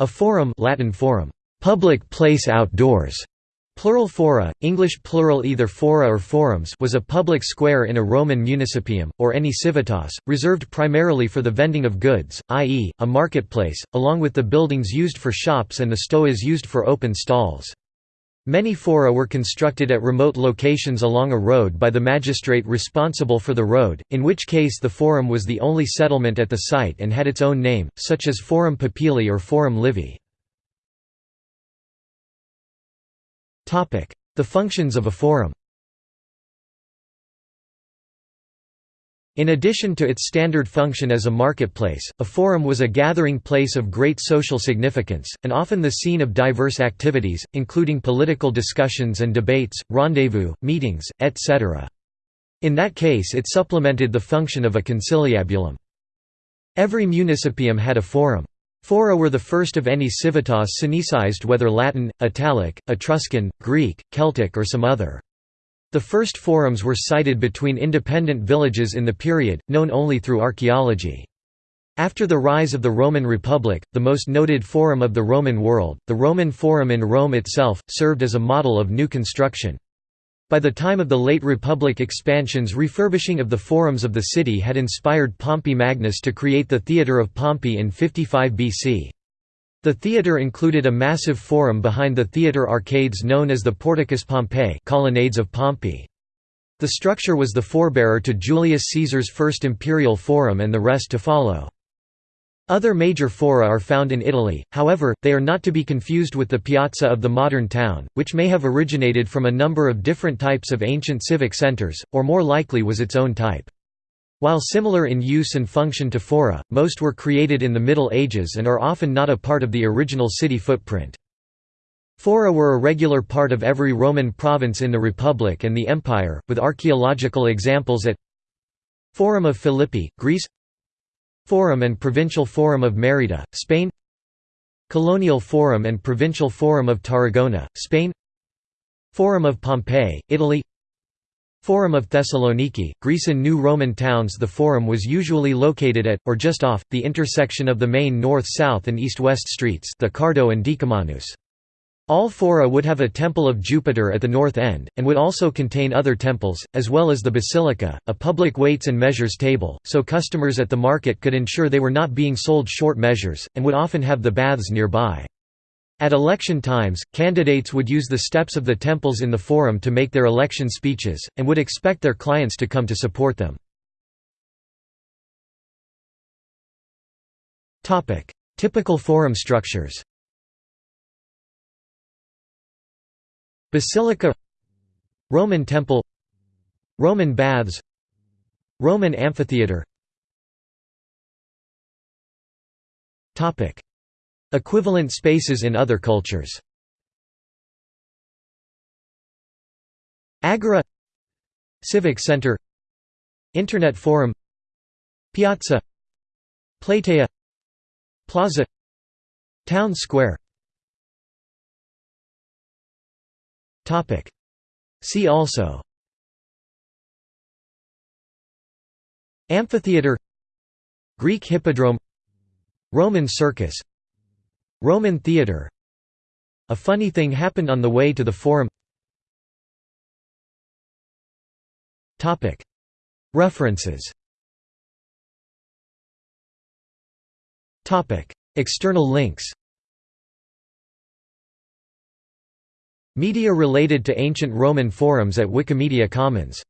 A forum Latin forum, public place outdoors, plural fora, English plural either fora or forums was a public square in a Roman municipium, or any civitas, reserved primarily for the vending of goods, i.e., a marketplace, along with the buildings used for shops and the stoas used for open stalls. Many fora were constructed at remote locations along a road by the magistrate responsible for the road, in which case the forum was the only settlement at the site and had its own name, such as Forum Popilii or Forum Livii. The functions of a forum In addition to its standard function as a marketplace, a forum was a gathering place of great social significance, and often the scene of diverse activities, including political discussions and debates, rendezvous, meetings, etc. In that case it supplemented the function of a conciliabulum. Every municipium had a forum. Fora were the first of any civitas sinicized whether Latin, Italic, Etruscan, Greek, Celtic or some other. The first forums were sited between independent villages in the period, known only through archaeology. After the rise of the Roman Republic, the most noted forum of the Roman world, the Roman Forum in Rome itself, served as a model of new construction. By the time of the late Republic expansions refurbishing of the forums of the city had inspired Pompey Magnus to create the Theatre of Pompey in 55 BC. The theatre included a massive forum behind the theatre arcades known as the Porticus Pompeii colonnades of Pompey. The structure was the forebearer to Julius Caesar's first imperial forum and the rest to follow. Other major fora are found in Italy, however, they are not to be confused with the piazza of the modern town, which may have originated from a number of different types of ancient civic centres, or more likely was its own type. While similar in use and function to fora, most were created in the Middle Ages and are often not a part of the original city footprint. Fora were a regular part of every Roman province in the Republic and the Empire, with archaeological examples at Forum of Philippi, Greece Forum and Provincial Forum of Merida, Spain Colonial Forum and Provincial Forum of Tarragona, Spain Forum of Pompeii, Italy Forum of Thessaloniki, Greece in New Roman towns The forum was usually located at, or just off, the intersection of the main north-south and east-west streets the Cardo and Decumanus. All fora would have a temple of Jupiter at the north end, and would also contain other temples, as well as the basilica, a public weights and measures table, so customers at the market could ensure they were not being sold short measures, and would often have the baths nearby. At election times, candidates would use the steps of the temples in the forum to make their election speeches, and would expect their clients to come to support them. Typical forum structures Basilica Roman Temple Roman Baths Roman Amphitheatre Equivalent spaces in other cultures. Agora Civic Center Internet Forum Piazza Platea Plaza Town Square. See also. Amphitheater Greek Hippodrome Roman Circus Roman theatre A funny thing happened on the way to the forum. References. External links. Media related to ancient Roman forums at Wikimedia Commons